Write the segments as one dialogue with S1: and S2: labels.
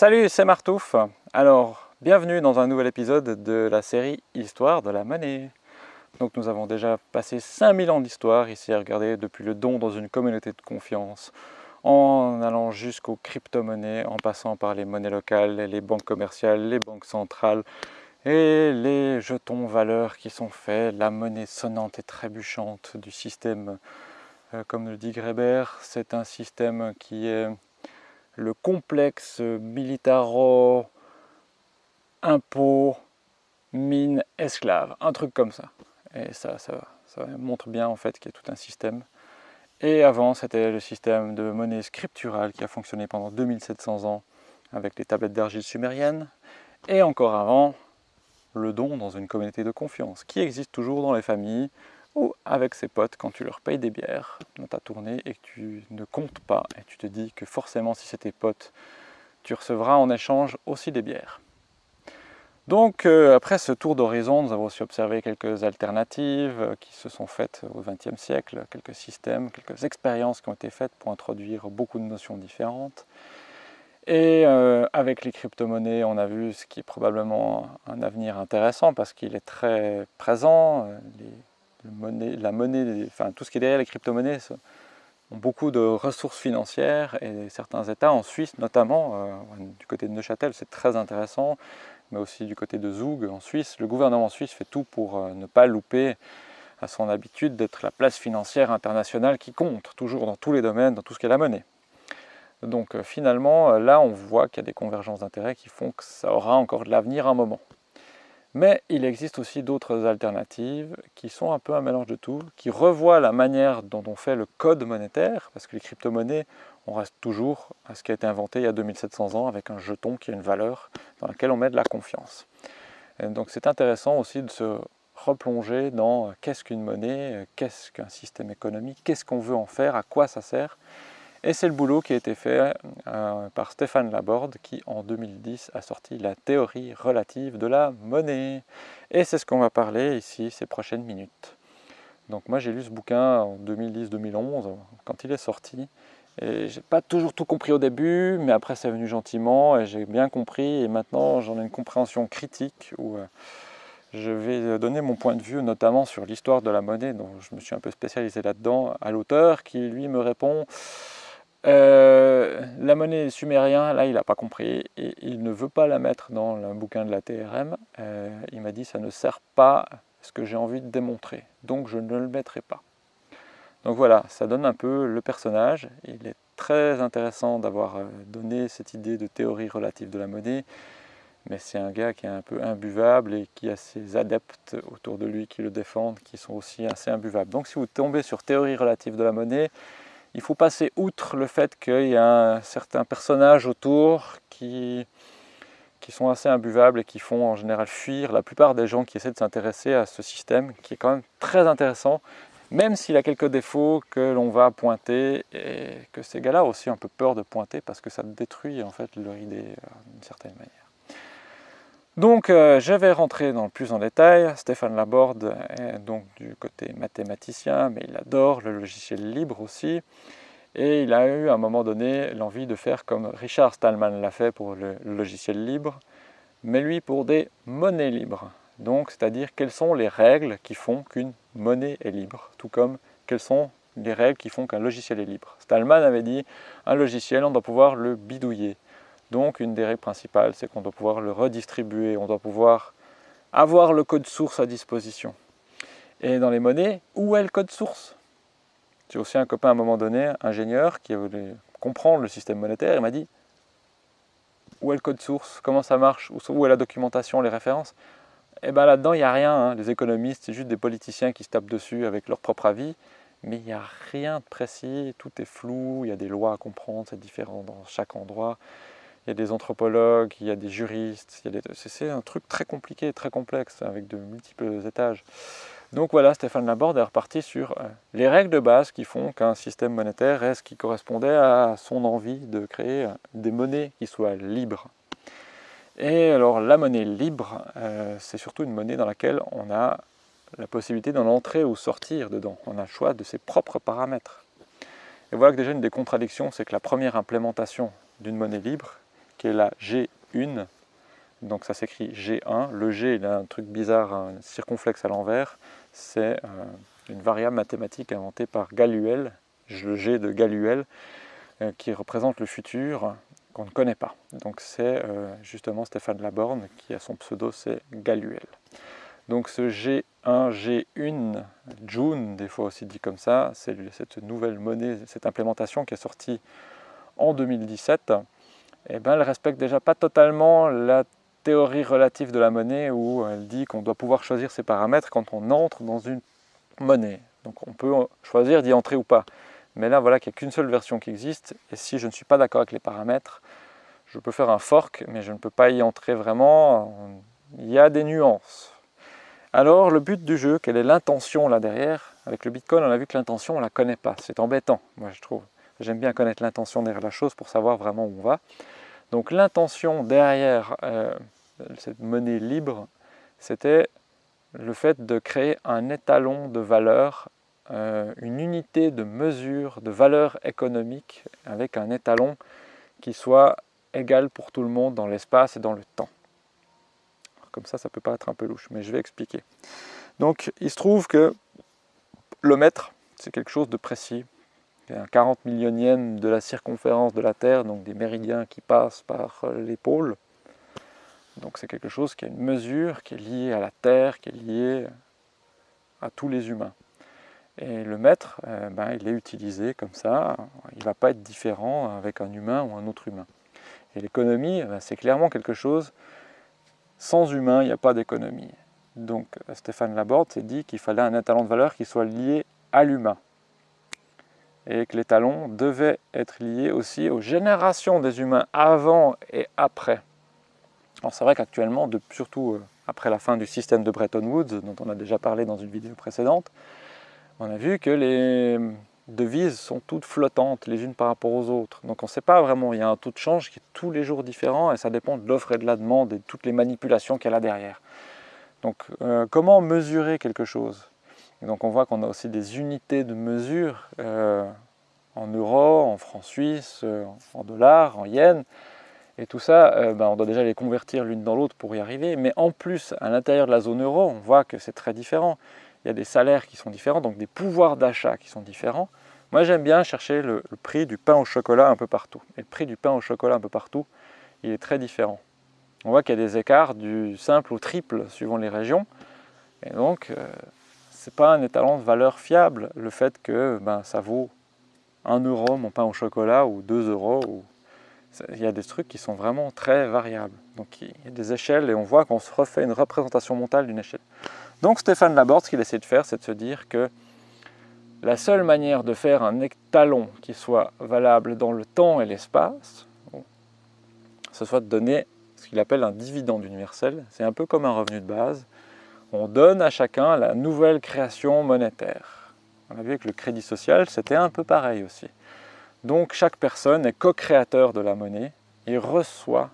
S1: Salut, c'est Martouf. Alors, bienvenue dans un nouvel épisode de la série Histoire de la monnaie. Donc nous avons déjà passé 5000 ans d'histoire ici à regarder depuis le don dans une communauté de confiance, en allant jusqu'aux crypto-monnaies, en passant par les monnaies locales, les banques commerciales, les banques centrales et les jetons valeurs qui sont faits, la monnaie sonnante et trébuchante du système, euh, comme le dit Greber, c'est un système qui est le complexe militaro impôt mine esclave, un truc comme ça. Et ça, ça, ça montre bien en fait qu'il y a tout un système. Et avant, c'était le système de monnaie scripturale qui a fonctionné pendant 2700 ans avec les tablettes d'argile sumériennes. Et encore avant, le don dans une communauté de confiance qui existe toujours dans les familles ou avec ses potes quand tu leur payes des bières dans ta tournée et que tu ne comptes pas et tu te dis que forcément si c'est tes potes, tu recevras en échange aussi des bières. Donc euh, après ce tour d'horizon, nous avons aussi observé quelques alternatives euh, qui se sont faites au XXe siècle, quelques systèmes, quelques expériences qui ont été faites pour introduire beaucoup de notions différentes. Et euh, avec les crypto-monnaies, on a vu ce qui est probablement un avenir intéressant parce qu'il est très présent. La monnaie, enfin, tout ce qui est derrière les crypto-monnaies ont beaucoup de ressources financières et certains États, en Suisse notamment, du côté de Neuchâtel, c'est très intéressant mais aussi du côté de Zug en Suisse. Le gouvernement suisse fait tout pour euh, ne pas louper à son habitude d'être la place financière internationale qui compte, toujours dans tous les domaines, dans tout ce qui est la monnaie. Donc euh, finalement, euh, là on voit qu'il y a des convergences d'intérêts qui font que ça aura encore de l'avenir un moment. Mais il existe aussi d'autres alternatives qui sont un peu un mélange de tout, qui revoient la manière dont on fait le code monétaire, parce que les crypto-monnaies, on reste toujours à ce qui a été inventé il y a 2700 ans avec un jeton qui a une valeur dans laquelle on met de la confiance. donc c'est intéressant aussi de se replonger dans qu'est-ce qu'une monnaie, qu'est-ce qu'un système économique, qu'est-ce qu'on veut en faire, à quoi ça sert, et c'est le boulot qui a été fait euh, par Stéphane Laborde qui en 2010 a sorti la théorie relative de la monnaie. Et c'est ce qu'on va parler ici ces prochaines minutes. Donc moi j'ai lu ce bouquin en 2010-2011 quand il est sorti. Et j'ai pas toujours tout compris au début, mais après c'est venu gentiment et j'ai bien compris. Et maintenant j'en ai une compréhension critique où euh, je vais donner mon point de vue notamment sur l'histoire de la monnaie, dont je me suis un peu spécialisé là-dedans, à l'auteur qui lui me répond euh, la monnaie sumérien, là, il n'a pas compris et il ne veut pas la mettre dans le bouquin de la TRM. Euh, il m'a dit ça ne sert pas ce que j'ai envie de démontrer, donc je ne le mettrai pas. Donc voilà, ça donne un peu le personnage. Il est très intéressant d'avoir euh, donné cette idée de théorie relative de la monnaie, mais c'est un gars qui est un peu imbuvable et qui a ses adeptes autour de lui qui le défendent, qui sont aussi assez imbuvables. Donc si vous tombez sur théorie relative de la monnaie, il faut passer outre le fait qu'il y a un certain personnage autour qui, sont assez imbuvables et qui font en général fuir la plupart des gens qui essaient de s'intéresser à ce système qui est quand même très intéressant même s'il a quelques défauts que l'on va pointer et que ces gars-là ont aussi un peu peur de pointer parce que ça détruit en fait leur idée euh, d'une certaine manière. Donc euh, je vais rentrer dans plus en détail. Stéphane Laborde est donc du côté mathématicien, mais il adore le logiciel libre aussi. Et il a eu à un moment donné l'envie de faire comme Richard Stallman l'a fait pour le logiciel libre, mais lui pour des monnaies libres. Donc c'est-à-dire quelles sont les règles qui font qu'une monnaie est libre, tout comme quelles sont les règles qui font qu'un logiciel est libre? Stallman avait dit un logiciel on doit pouvoir le bidouiller. Donc une des règles principales, c'est qu'on doit pouvoir le redistribuer, on doit pouvoir avoir le code source à disposition. Et dans les monnaies, où est le code source? J'ai aussi un copain à un moment donné, ingénieur, qui voulait comprendre le système monétaire, il m'a dit où est le code source, comment ça marche, où est la documentation, les références? Eh bien là-dedans, il n'y a rien, hein. les économistes, c'est juste des politiciens qui se tapent dessus avec leur propre avis, mais il n'y a rien de précis, tout est flou, il y a des lois à comprendre, c'est différent dans chaque endroit il y a des anthropologues, il y a des juristes, c'est un truc très compliqué, très complexe, avec de multiples étages. Donc voilà, Stéphane Laborde est reparti sur euh, les règles de base qui font qu'un système monétaire est ce qui correspondait à son envie de créer euh, des monnaies qui soient libres. Et alors la monnaie libre, euh, c'est surtout une monnaie dans laquelle on a la possibilité d'en entrer ou sortir dedans. On a le choix de ses propres paramètres. Et voilà que déjà une des contradictions, c'est que la première implémentation d'une monnaie libre, qui est la G1. Donc ça s'écrit G1. Le G, il a un truc bizarre, un circonflexe à l'envers. C'est euh, une variable mathématique inventée par Galuel, le G de Galuel, euh, qui représente le futur qu'on ne connaît pas. Donc c'est euh, justement Stéphane Laborne qui a son pseudo, c'est Galuel. Donc ce G1, G1, June, des fois aussi dit comme ça, c'est cette nouvelle monnaie, cette implémentation qui est sortie en 2017, et eh ben, elle respecte déjà pas totalement la théorie relative de la monnaie où elle dit qu'on doit pouvoir choisir ses paramètres quand on entre dans une monnaie. Donc on peut choisir d'y entrer ou pas. Mais là, voilà qu'il n'y a qu'une seule version qui existe, et si je ne suis pas d'accord avec les paramètres, je peux faire un fork, mais je ne peux pas y entrer vraiment. Il y a des nuances. Alors, le but du jeu, quelle est l'intention là derrière? Avec le Bitcoin, on a vu que l'intention, on ne la connaît pas. C'est embêtant, moi je trouve. J'aime bien connaître l'intention derrière la chose pour savoir vraiment où on va. Donc l'intention derrière euh, cette monnaie libre, c'était le fait de créer un étalon de valeur euh, une unité de mesure de valeur économique avec un étalon qui soit égal pour tout le monde dans l'espace et dans le temps. comme ça, ça peut paraître un peu louche, mais je vais expliquer. Donc, il se trouve que le mètre, c'est quelque chose de précis. Un 40 millionième de la circonférence de la Terre, donc des méridiens qui passent par les pôles. Donc c'est quelque chose qui a une mesure, qui est liée à la Terre, qui est liée à tous les humains. Et le mètre, euh, ben, il est utilisé comme ça, il ne va pas être différent avec un humain ou un autre humain. Et l'économie, ben, c'est clairement quelque chose, sans humain, il n'y a pas d'économie. Donc Stéphane Laborde s'est dit qu'il fallait un étalon de valeur qui soit lié à l'humain. Et que l'étalon devait être lié aussi aux générations des humains avant et après. Alors c'est vrai qu'actuellement, surtout euh, après la fin du système de Bretton Woods, dont on a déjà parlé dans une vidéo précédente, on a vu que les devises sont toutes flottantes les unes par rapport aux autres. Donc on ne sait pas vraiment, il y a un taux de change qui est tous les jours différent et ça dépend de l'offre et de la demande et de toutes les manipulations qu'il y a derrière. Donc euh, comment mesurer quelque chose? Donc on voit qu'on a aussi des unités de mesure euh, en euros, en francs suisses, euh, en dollars, en yens. Et tout ça, ben, on doit déjà les convertir l'une dans l'autre pour y arriver. Mais en plus, à l'intérieur de la zone euro, on voit que c'est très différent il y a des salaires qui sont différents, donc des pouvoirs d'achat qui sont différents. Moi, j'aime bien chercher le, prix du pain au chocolat un peu partout. Et le prix du pain au chocolat un peu partout, il est très différent. On voit qu'il y a des écarts du simple au triple suivant les régions. Et donc, euh, ce n'est pas un étalon de valeur fiable, le fait que ben, ça vaut 1 euro mon pain au chocolat ou 2 euros. Il y a des trucs qui sont vraiment très variables. Donc il y a des échelles et on voit qu'on se refait une représentation mentale d'une échelle. Donc Stéphane Laborde, ce qu'il essaie de faire, c'est de se dire que la seule manière de faire un étalon qui soit valable dans le temps et l'espace, ce soit de donner ce qu'il appelle un dividende universel. C'est un peu comme un revenu de base. On donne à chacun la nouvelle création monétaire. On a vu avec le crédit social, c'était un peu pareil aussi. Donc chaque personne est co-créateur de la monnaie et reçoit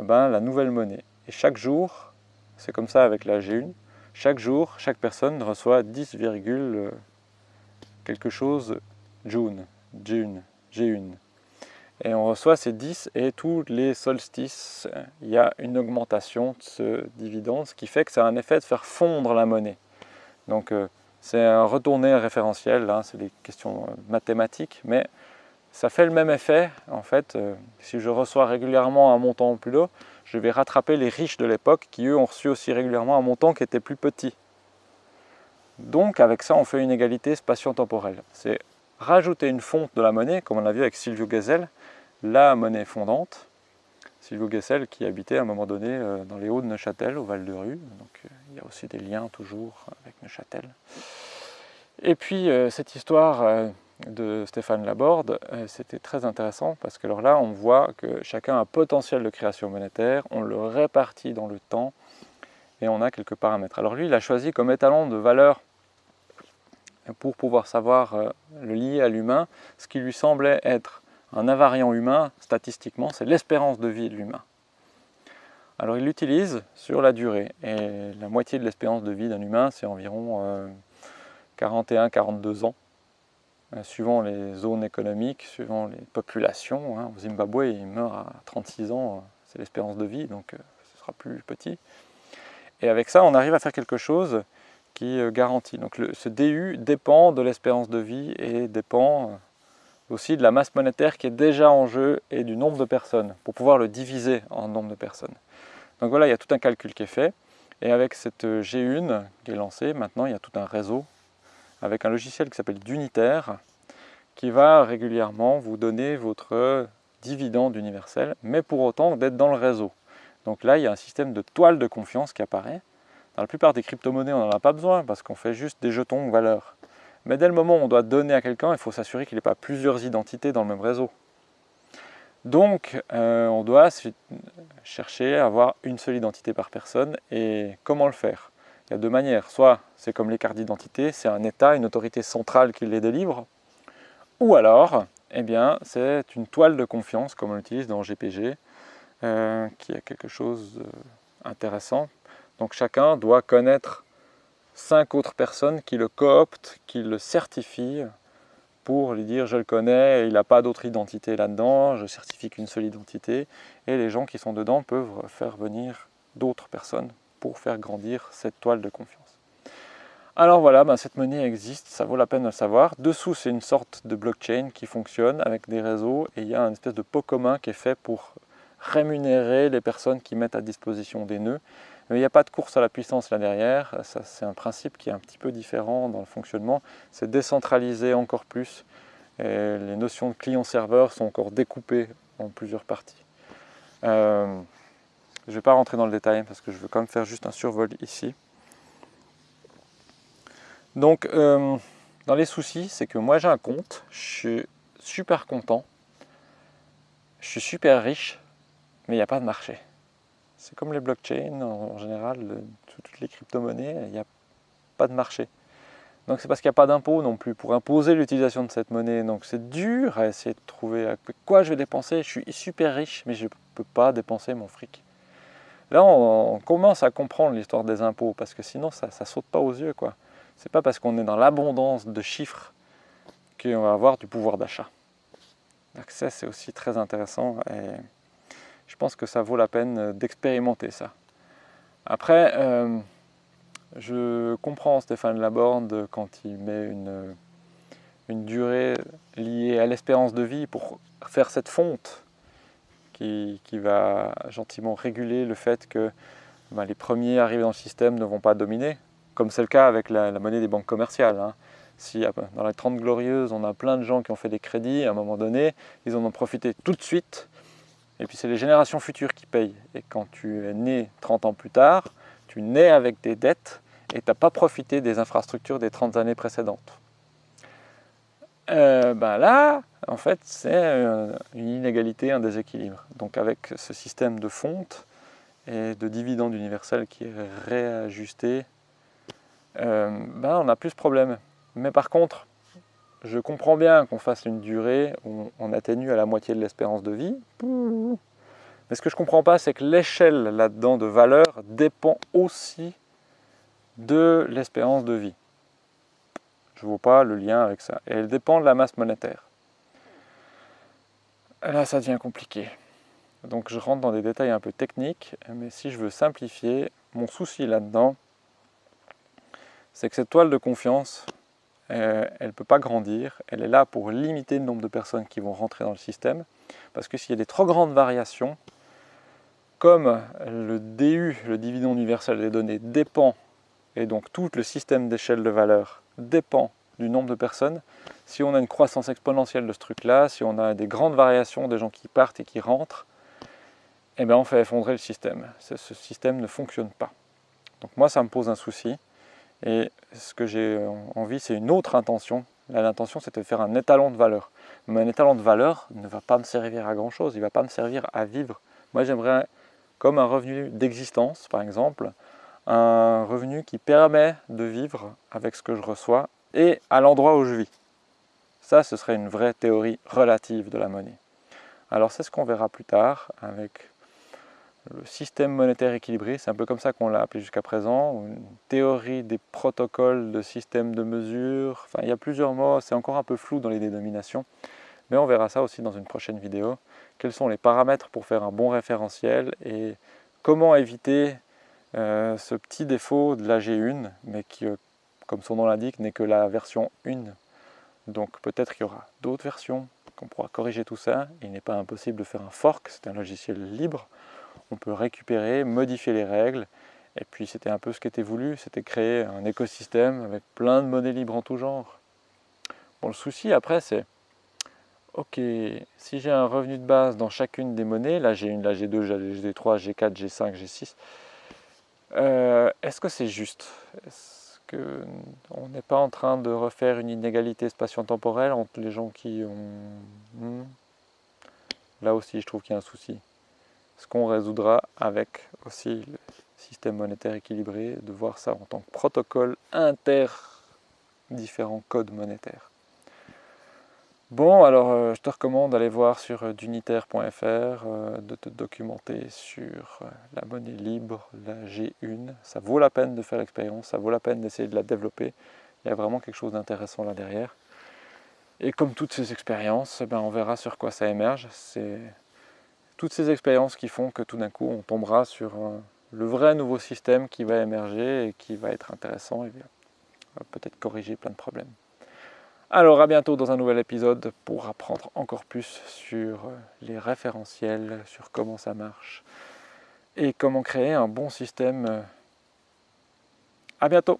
S1: eh ben, la nouvelle monnaie. Et chaque jour, c'est comme ça avec la G1, chaque jour, chaque personne reçoit 10, euh, quelque chose June, June, G1. Et on reçoit ces 10 et tous les solstices, il y a une augmentation de ce dividende, ce qui fait que ça a un effet de faire fondre la monnaie. Donc euh, c'est un retourné référentiel, hein, c'est des questions euh, mathématiques, mais ça fait le même effet. En fait, si je reçois régulièrement un montant plus haut, je vais rattraper les riches de l'époque qui eux ont reçu aussi régulièrement un montant qui était plus petit. Donc avec ça on fait une égalité spatio-temporelle. C'est rajouter une fonte de la monnaie, comme on a vu avec Silvio Gesell, la monnaie fondante. Silvio Gesell qui habitait à un moment donné euh, dans les hauts de Neuchâtel, au Val de Rue, donc euh, il y a aussi des liens toujours avec Neuchâtel. Et puis euh, cette histoire de Stéphane Laborde, c'était très intéressant parce que là, on voit que chacun a un potentiel de création monétaire, on le répartit dans le temps et on a quelques paramètres. Alors lui, il a choisi comme étalon de valeur pour pouvoir savoir le lier à l'humain, ce qui lui semblait être un invariant humain, statistiquement, c'est l'espérance de vie de l'humain. Alors il l'utilise sur la durée, et la moitié de l'espérance de vie d'un humain, c'est environ 41-42 euh, ans. euh, suivant les zones économiques, suivant les populations. Hein. Au Zimbabwe, il meurt à 36 ans, c'est l'espérance de vie, donc ce sera plus petit. Et avec ça, on arrive à faire quelque chose qui garantit. Donc ce DU dépend de l'espérance de vie et dépend aussi de la masse monétaire qui est déjà en jeu et du nombre de personnes, pour pouvoir le diviser en nombre de personnes. Donc voilà, il y a tout un calcul qui est fait. Et avec cette G1 qui est lancée, maintenant il y a tout un réseau avec un logiciel qui s'appelle Dunitaire qui va régulièrement vous donner votre dividende universel, mais pour autant d'être dans le réseau. Donc là, il y a un système de toile de confiance qui apparaît. Dans la plupart des crypto-monnaies, on n'en a pas besoin parce qu'on fait juste des jetons valeurs. Mais dès le moment où on doit donner à quelqu'un, il faut s'assurer qu'il n'ait pas plusieurs identités dans le même réseau. Donc, euh, on doit chercher à avoir une seule identité par personne. Et comment le faire? Il y a deux manières. Soit c'est comme les cartes d'identité, c'est un État, une autorité centrale qui les délivre. Ou alors, eh bien, c'est une toile de confiance, comme on l'utilise dans GPG, euh, qui est quelque chose d'intéressant. Donc chacun doit connaître cinq autres personnes qui le cooptent, qui le certifient pour lui dire je le connais, il n'a pas d'autre identité là-dedans, je certifie qu'une seule identité, et les gens qui sont dedans peuvent faire venir d'autres personnes pour faire grandir cette toile de confiance. Alors voilà, ben cette monnaie existe, ça vaut la peine de le savoir. Dessous, c'est une sorte de blockchain qui fonctionne avec des réseaux, et il y a une espèce de pot commun qui est fait pour rémunérer les personnes qui mettent à disposition des nœuds. Mais il n'y a pas de course à la puissance là derrière, c'est un principe qui est un petit peu différent dans le fonctionnement, c'est décentraliser encore plus, et les notions de client-serveur sont encore découpées en plusieurs parties. Euh, je ne vais pas rentrer dans le détail parce que je veux quand même faire juste un survol ici. Donc, euh, dans les soucis, c'est que moi j'ai un compte, je suis super content, je suis super riche, mais il n'y a pas de marché. C'est comme les blockchains, en, général, toutes les crypto-monnaies, il n'y a pas de marché. Donc c'est parce qu'il n'y a pas d'impôt non plus pour imposer l'utilisation de cette monnaie. Donc c'est dur à essayer de trouver quoi je vais dépenser. Je suis super riche, mais je ne peux pas dépenser mon fric. Là, on, commence à comprendre l'histoire des impôts, parce que sinon, ça ne saute pas aux yeux. quoi. C'est pas parce qu'on est dans l'abondance de chiffres qu'on va avoir du pouvoir d'achat. L'accès, c'est aussi très intéressant. Je pense que ça vaut la peine euh, d'expérimenter ça. Après, euh, je comprends Stéphane Laborde quand il met une, une durée liée à l'espérance de vie pour faire cette fonte qui, va gentiment réguler le fait que ben, les premiers arrivés dans le système ne vont pas dominer, comme c'est le cas avec la, monnaie des banques commerciales. Hein. Si dans les 30 glorieuses, on a plein de gens qui ont fait des crédits, à un moment donné, ils en ont profité tout de suite et puis c'est les générations futures qui payent. Et quand tu es né 30 ans plus tard, tu nais avec des dettes et tu n'as pas profité des infrastructures des 30 années précédentes. Euh, ben là, en fait, c'est euh, une inégalité, un déséquilibre. Donc avec ce système de fonte et de dividende universel qui est réajusté, euh, ben on a plus de problèmes. Mais par contre, je comprends bien qu'on fasse une durée où on atténue à la moitié de l'espérance de vie. Mais ce que je ne comprends pas, c'est que l'échelle là-dedans de valeur dépend aussi de l'espérance de vie. Je ne vois pas le lien avec ça. Et elle dépend de la masse monétaire. là, ça devient compliqué. Donc je rentre dans des détails un peu techniques, mais si je veux simplifier, mon souci là-dedans, c'est que cette toile de confiance, euh, elle ne peut pas grandir, elle est là pour limiter le nombre de personnes qui vont rentrer dans le système, parce que s'il y a des trop grandes variations, comme le DU, le dividende universel des données, dépend, et donc tout le système d'échelle de valeur dépend du nombre de personnes, si on a une croissance exponentielle de ce truc-là, si on a des grandes variations des gens qui partent et qui rentrent, eh bien on fait effondrer le système. Ce système ne fonctionne pas. Donc moi, ça me pose un souci. Et ce que j'ai envie, c'est une autre intention. L'intention, c'est de faire un étalon de valeur. Mais un étalon de valeur ne va pas me servir à grand-chose, il ne va pas me servir à vivre. Moi, j'aimerais, comme un revenu d'existence, par exemple, un revenu qui permet de vivre avec ce que je reçois et à l'endroit où je vis. Ça, ce serait une vraie théorie relative de la monnaie. Alors c'est ce qu'on verra plus tard avec le système monétaire équilibré, c'est un peu comme ça qu'on l'a appelé jusqu'à présent, une théorie des protocoles de système de mesure, enfin il y a plusieurs mots, c'est encore un peu flou dans les dénominations, mais on verra ça aussi dans une prochaine vidéo. Quels sont les paramètres pour faire un bon référentiel et comment éviter euh, ce petit défaut de la G1, mais qui, euh, comme son nom l'indique, n'est que la version 1. Donc peut-être qu'il y aura d'autres versions, qu'on pourra corriger tout ça. Il n'est pas impossible de faire un fork, c'est un logiciel libre on peut récupérer, modifier les règles, et puis c'était un peu ce qui était voulu, c'était créer un écosystème avec plein de monnaies libres en tout genre. Bon, le souci après c'est, ok, si j'ai un revenu de base dans chacune des monnaies, là j'ai une, là j'ai deux, j'ai G3, G4, G5, G6, est-ce que c'est juste? Est-ce qu'on n'est pas en train de refaire une inégalité spatio-temporelle entre les gens qui ont... Hmm? Là aussi je trouve qu'il y a un souci ce qu'on résoudra avec aussi le système monétaire équilibré, de voir ça en tant que protocole inter différents codes monétaires. Bon, alors euh, je te recommande d'aller voir sur euh, dunitaire.fr, euh, de te documenter sur la monnaie libre, la G1. Ça vaut la peine de faire l'expérience, ça vaut la peine d'essayer de la développer. Il y a vraiment quelque chose d'intéressant là derrière. Et comme toutes ces expériences, eh ben, on verra sur quoi ça émerge. Toutes ces expériences qui font que tout d'un coup on tombera sur le vrai nouveau système qui va émerger et qui va être intéressant et va peut-être corriger plein de problèmes. Alors à bientôt dans un nouvel épisode pour apprendre encore plus sur les référentiels, sur comment ça marche et comment créer un bon système. À bientôt